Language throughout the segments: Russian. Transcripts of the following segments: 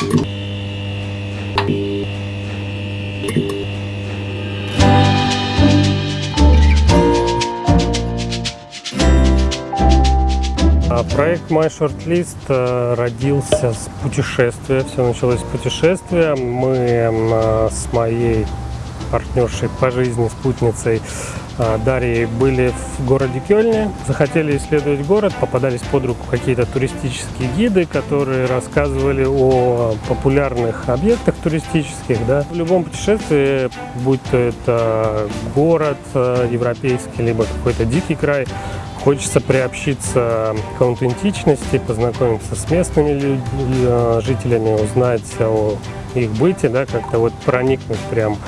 А проект My Shortlist э, родился с путешествия. Все началось с путешествия. Мы э, с моей партнершей по жизни, спутницей э, Дарьей были в городе Кёльне, захотели исследовать город, попадались под руку какие-то туристические гиды, которые рассказывали о популярных объектах туристических. Да. В любом путешествии, будь то это город европейский, либо какой-то дикий край, Хочется приобщиться к аутентичности, познакомиться с местными э, жителями, узнать о их быте, да, как-то вот проникнуть прям а,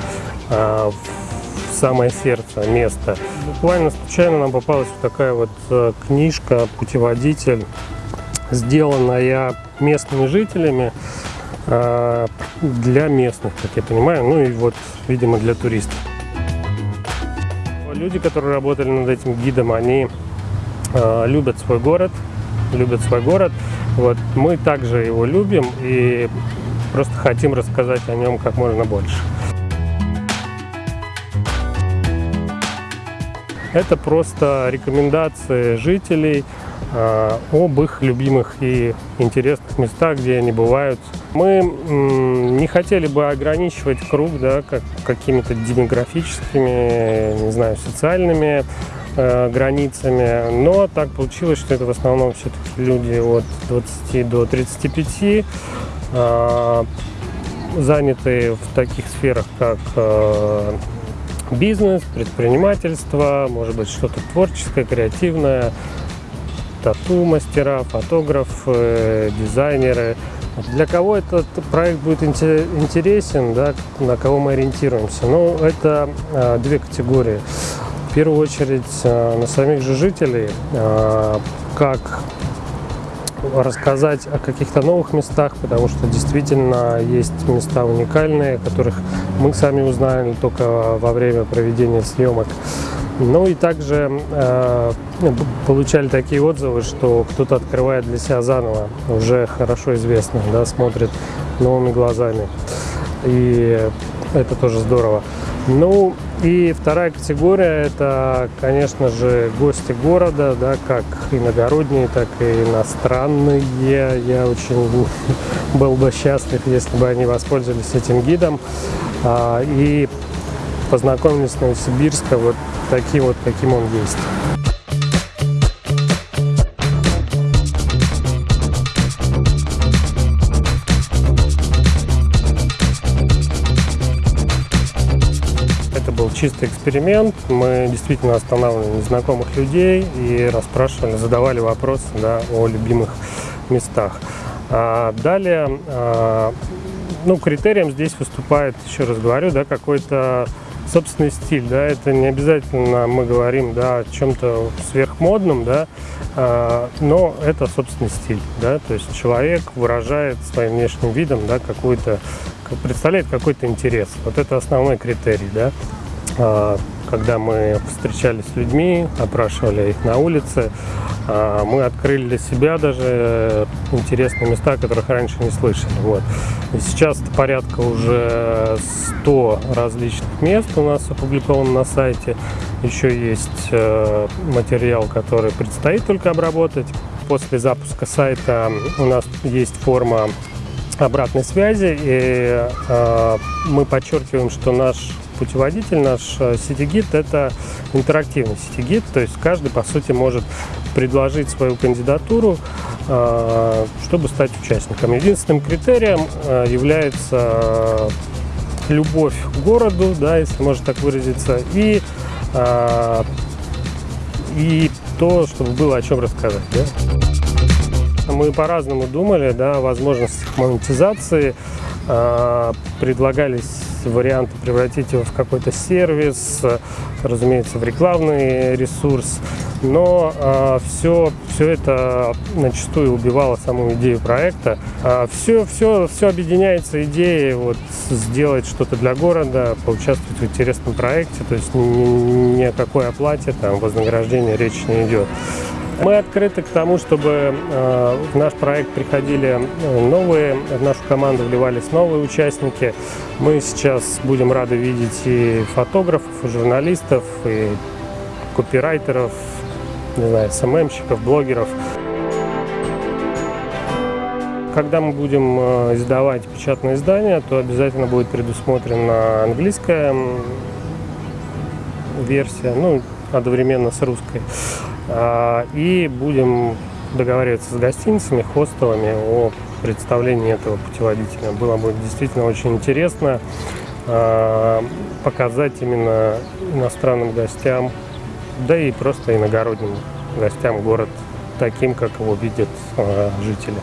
в самое сердце места. Буквально случайно нам попалась вот такая вот а, книжка, путеводитель, сделанная местными жителями а, для местных, как я понимаю, ну и вот, видимо, для туристов. Люди, которые работали над этим гидом, они Э, любят свой город, любят свой город. Вот мы также его любим и просто хотим рассказать о нем как можно больше. Это просто рекомендации жителей э, об их любимых и интересных местах, где они бывают. Мы не хотели бы ограничивать круг да, как, какими-то демографическими, не знаю, социальными Э, границами, но так получилось, что это в основном все-таки люди от 20 до 35, э, занятые в таких сферах, как э, бизнес, предпринимательство, может быть что-то творческое, креативное, тату-мастера, фотографы, дизайнеры. Для кого этот проект будет интересен, да, на кого мы ориентируемся? Ну, это э, две категории. В первую очередь э, на самих же жителей, э, как рассказать о каких-то новых местах, потому что действительно есть места уникальные, которых мы сами узнали только во время проведения съемок. Ну и также э, получали такие отзывы, что кто-то открывает для себя заново, уже хорошо известно, да, смотрит новыми глазами. И это тоже здорово. Ну и вторая категория это, конечно же, гости города, да, как иногородние, так и иностранные. Я очень был бы счастлив, если бы они воспользовались этим гидом а, и познакомились с Новосибирска вот таким вот, каким он есть. Чистый эксперимент. Мы действительно останавливали незнакомых людей и расспрашивали, задавали вопросы да, о любимых местах. А далее, а, ну, критерием здесь выступает, еще раз говорю, да, какой-то собственный стиль, да, это не обязательно мы говорим, да, о чем-то сверхмодном, да, а, но это собственный стиль, да, то есть человек выражает своим внешним видом, да, какой-то, представляет какой-то интерес, вот это основной критерий, да. А, когда мы встречались с людьми, опрашивали их на улице, а, мы открыли для себя даже интересные места, которых раньше не слышали. Вот. И сейчас порядка уже 100 различных мест у нас опубликовано на сайте. Еще есть э, материал, который предстоит только обработать. После запуска сайта у нас есть форма обратной связи, и э, мы подчеркиваем, что наш путеводитель, наш э, сетигид – это интерактивный сетигид, то есть каждый, по сути, может предложить свою кандидатуру, э, чтобы стать участником. Единственным критерием э, является любовь к городу, да, если можно так выразиться, и, и то, чтобы было о чем рассказать. Да? Мы по-разному думали да, о возможностях монетизации, предлагались варианты превратить его в какой-то сервис, разумеется, в рекламный ресурс. Но э, все, все это начастую убивало саму идею проекта. А все, все, все объединяется идеей вот, сделать что-то для города, поучаствовать в интересном проекте. То есть ни, ни о какой оплате, там, вознаграждения речи не идет. Мы открыты к тому, чтобы э, в наш проект приходили э, новые, в нашу команду вливались новые участники. Мы сейчас будем рады видеть и фотографов, и журналистов, и копирайтеров, не знаю, СММщиков, блогеров. Когда мы будем э, издавать печатное издание, то обязательно будет предусмотрена английская версия, ну, одновременно с русской. А, и будем договариваться с гостиницами, хостелами о представлении этого путеводителя. Было бы действительно очень интересно а, показать именно иностранным гостям, да и просто иногородним гостям город таким, как его видят а, жители.